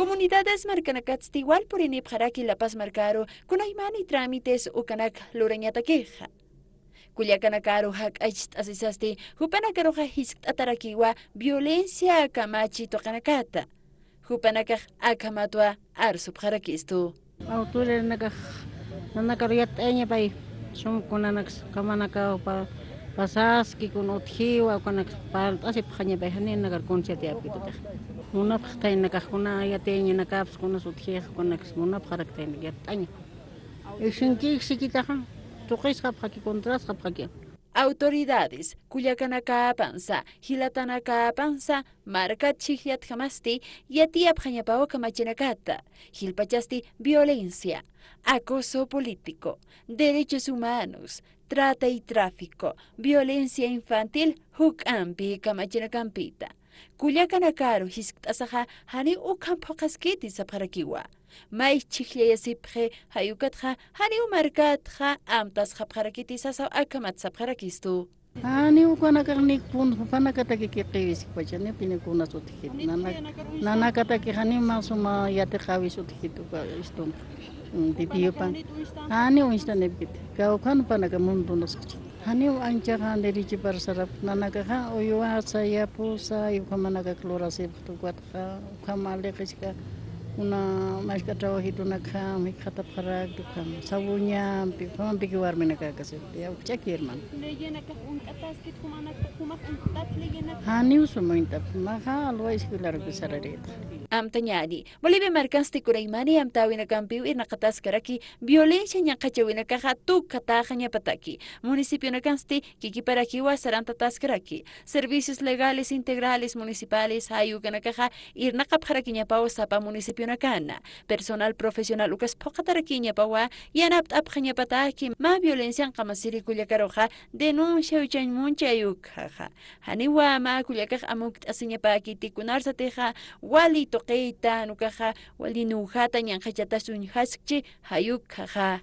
Comunidades marcanacats igual por inipjaraki La Paz Marcaro, con aymani trámites o canak lorañata queja. Culiacanacaro hak aist asisasti, hupanacaro hisk atarakiwa violencia kamachi tocanacata. Hupanacaj akamatua arsubjarakistu. Autores nakaj nanakaryat eña pay, son kunanax kamanaka pa pasaski kun otjiwa kunax pa asip jaña pay hanin nakar konsiati apitutaj. Munapaj tay nakajkuna yateña nakaps kunas otjija kunax munapaj haraktayn yataña. Ishinkik sikitaja, tuqisqa paqaki contrasqa paqaki. Autoridades, Culiacanacaapansa, Hilatanacaapansa, Marca Chihiat Jamasti, Yatia Pjañapao Camachinacata, Gilpachasti, violencia, acoso político, derechos humanos, trata y tráfico, violencia infantil, hukampi kamachirakampita. Kullakanakaru hisk'tasaqa hani ukan phuqaskiti sapqarakiwa. May chiqllayasipqi hayukatha hani umarkatqa amtasqa pqarakiti sasaw akamat sapqarakistu. Ani ukanakaqnik pun panakatakikiqiwisikpacha Nana utijit. Nanakatakiqani masuma yatiqawis utijituqa istunqa. bibiyopan ani uinstanepkit kawkanupanaka mundunasqacha haniw anchajanderich parasarap nanakaja uyuwacha yapusa yukhamanaka clorasipaq tukwarqa ukhama alliqishka una mashka trabajitunaqa mikhataparaktukam sawuñampi ukhamampiki warminakaka sipi awqch'aki hermano haniw sumuintap maja alwa isquilarpi sararita amtañadi Bolivia marcansti kuraymani amtawina kampiu irna kataskaraki violencia ñakachawina kaja tu kataja ñapataki. Municipio nakansti kikiparakiwa saranta taskaraki servicios legales integrales municipales ayukana kaja irna kapjaraki ñapawa sapa municipio nakana. Personal profesional ukas pokataraki ñapawa yanapt apja ñapataki ma violencia qamasiri kullakaroja denuncia uchan muncha ayukaja haniwa ma kullakaj amuk asiñapaki tikunarsateja walito tuqiyta nukaqa walinuhata ñanqachatasunñajasqchi hayukqaqa